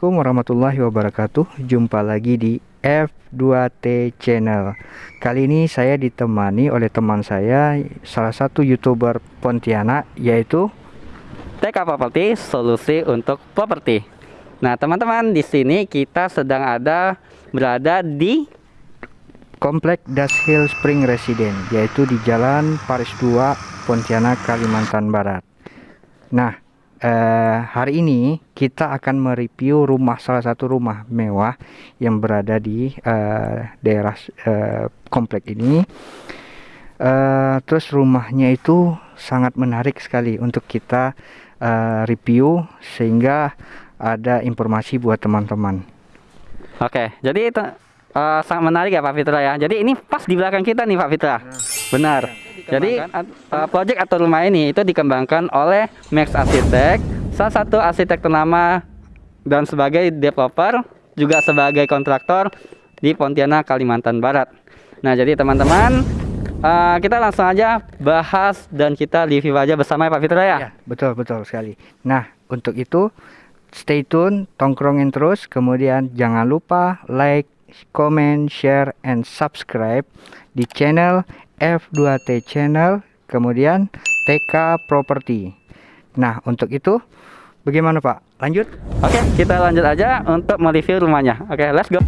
Assalamualaikum warahmatullahi wabarakatuh. Jumpa lagi di F2T Channel. Kali ini saya ditemani oleh teman saya Salah satu youtuber Pontianak Yaitu TK Property Solusi untuk Properti. Nah teman-teman di sini kita sedang ada Berada di Komplek Das Hill Spring Resident Yaitu di Jalan Paris 2 Pontianak Kalimantan Barat. Nah eh, hari ini kita akan mereview rumah salah satu rumah mewah yang berada di eh, daerah eh, komplek ini. Eh, terus rumahnya itu sangat menarik sekali untuk kita eh, review sehingga ada informasi buat teman-teman. Oke jadi itu uh, sangat menarik ya Pak Fitra ya Jadi ini pas di belakang kita nih Pak Fitra Benar Jadi uh, project atau rumah ini itu dikembangkan oleh Max Architect Salah satu arsitek ternama dan sebagai developer Juga sebagai kontraktor di Pontianak, Kalimantan Barat Nah jadi teman-teman uh, kita langsung aja bahas dan kita review aja bersama ya Pak Fitra ya. ya betul betul sekali. Nah untuk itu stay tune, tongkrongin terus, kemudian jangan lupa like, comment, share, and subscribe di channel F2T Channel, kemudian TK Property. Nah, untuk itu bagaimana Pak? Lanjut? Oke, kita lanjut aja untuk mereview rumahnya. Oke, let's go.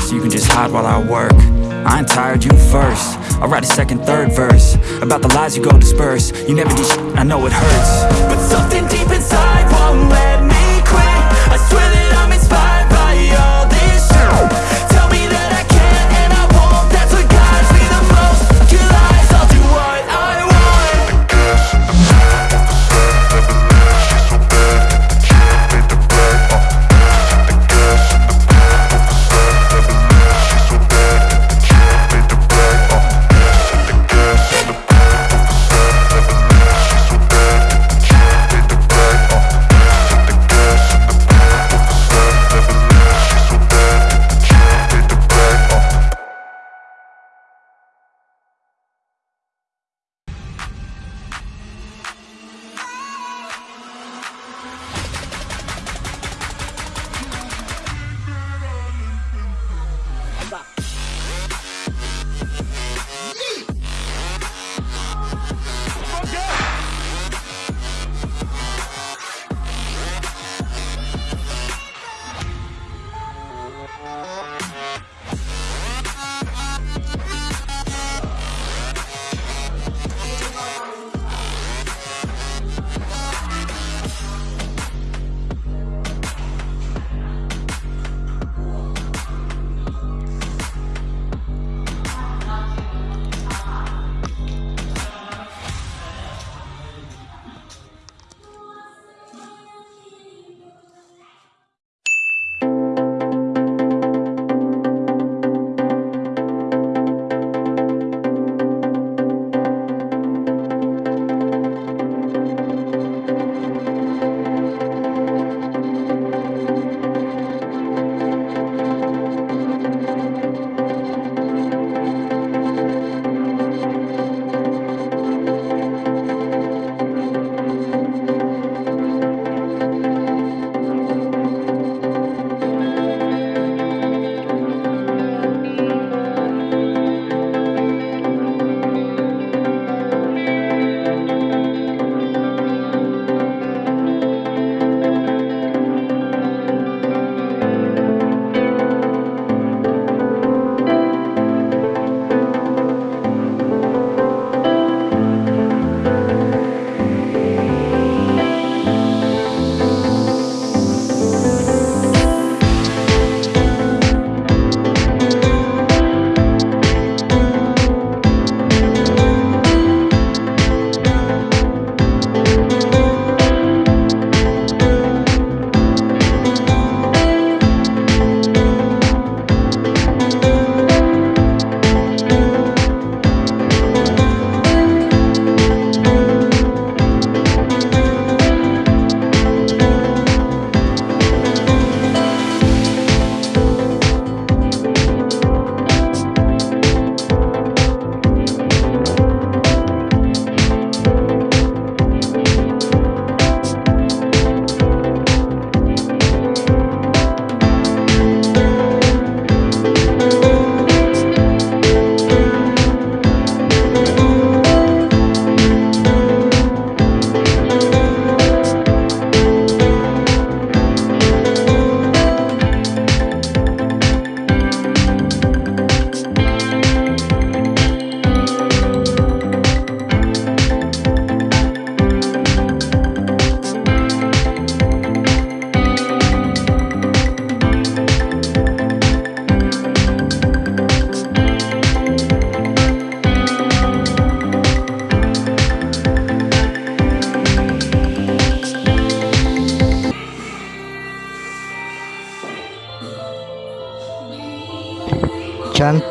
So you can just hide while I work. I ain't tired, you first. I'll write a second, third verse. About the lies you go disperse. You never did I know it hurts. But something deep inside won't let me quit. I swear that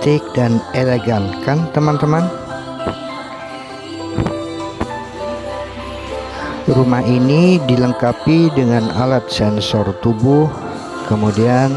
cantik dan elegan kan teman-teman? Rumah ini dilengkapi dengan alat sensor tubuh kemudian